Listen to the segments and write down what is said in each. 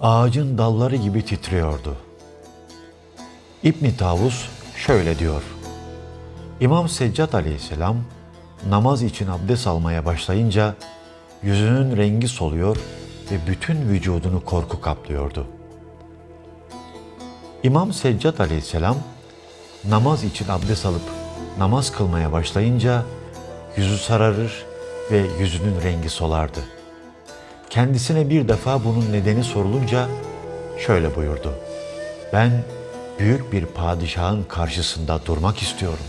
ağacın dalları gibi titriyordu. İbn Tavus şöyle diyor. İmam Seccat aleyhisselam namaz için abdest almaya başlayınca yüzünün rengi soluyor ve bütün vücudunu korku kaplıyordu. İmam Seccat aleyhisselam namaz için abdest alıp namaz kılmaya başlayınca yüzü sararır ve yüzünün rengi solardı. Kendisine bir defa bunun nedeni sorulunca şöyle buyurdu. Ben büyük bir padişahın karşısında durmak istiyorum.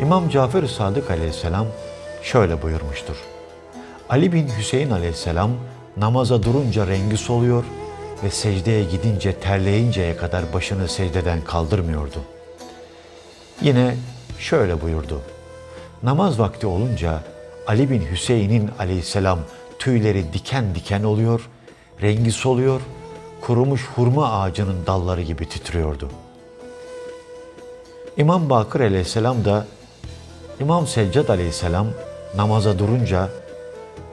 İmam Cafer Sadık aleyhisselam şöyle buyurmuştur. Ali bin Hüseyin aleyhisselam namaza durunca rengi soluyor ve secdeye gidince terleyinceye kadar başını secdeden kaldırmıyordu. Yine şöyle buyurdu. Namaz vakti olunca Ali bin Hüseyin'in aleyhisselam tüyleri diken diken oluyor, rengi soluyor, kurumuş hurma ağacının dalları gibi titriyordu. İmam Bakır aleyhisselam da İmam Seccad aleyhisselam namaza durunca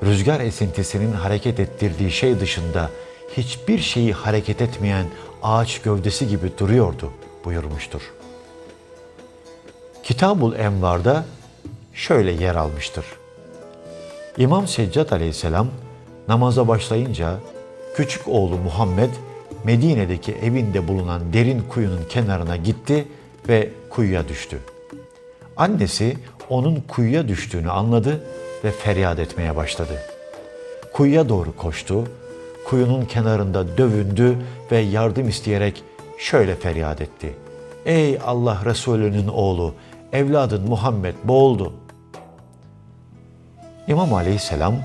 rüzgar esintisinin hareket ettirdiği şey dışında hiçbir şeyi hareket etmeyen ağaç gövdesi gibi duruyordu buyurmuştur. Kitabul Envar'da şöyle yer almıştır. İmam Seccad aleyhisselam namaza başlayınca küçük oğlu Muhammed Medine'deki evinde bulunan derin kuyunun kenarına gitti ve kuyuya düştü. Annesi onun kuyuya düştüğünü anladı ve feryat etmeye başladı. Kuyuya doğru koştu, kuyunun kenarında dövündü ve yardım isteyerek şöyle feryat etti. Ey Allah Resulü'nün oğlu, evladın Muhammed boğuldu. İmam Aleyhisselam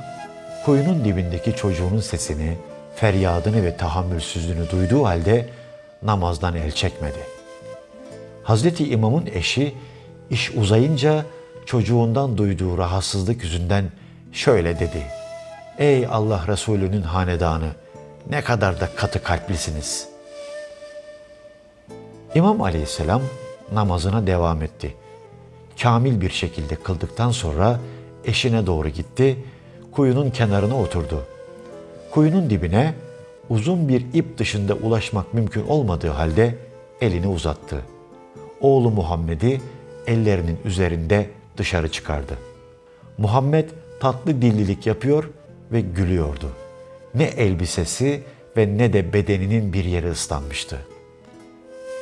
kuyunun dibindeki çocuğunun sesini, feryadını ve tahammülsüzlüğünü duyduğu halde namazdan el çekmedi. Hazreti İmam'ın eşi iş uzayınca çocuğundan duyduğu rahatsızlık yüzünden şöyle dedi. Ey Allah Resulü'nün hanedanı ne kadar da katı kalplisiniz. İmam Aleyhisselam namazına devam etti. Kamil bir şekilde kıldıktan sonra eşine doğru gitti, kuyunun kenarına oturdu. Kuyunun dibine uzun bir ip dışında ulaşmak mümkün olmadığı halde elini uzattı. Oğlu Muhammed'i ellerinin üzerinde dışarı çıkardı. Muhammed tatlı dillilik yapıyor ve gülüyordu. Ne elbisesi ve ne de bedeninin bir yeri ıslanmıştı.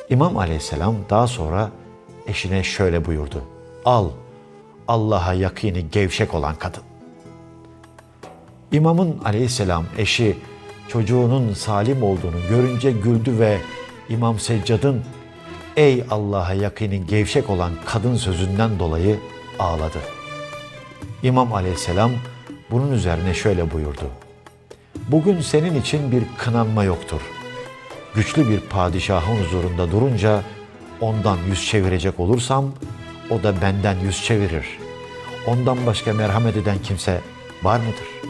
İmam aleyhisselam daha sonra eşine şöyle buyurdu. Al, Allah'a yakini gevşek olan kadın. İmamın aleyhisselam eşi çocuğunun salim olduğunu görünce güldü ve İmam Seccad'ın ey Allah'a yakini gevşek olan kadın sözünden dolayı ağladı. İmam aleyhisselam bunun üzerine şöyle buyurdu. Bugün senin için bir kınanma yoktur. Güçlü bir padişahın huzurunda durunca ondan yüz çevirecek olursam o da benden yüz çevirir. Ondan başka merhamet eden kimse var mıdır?''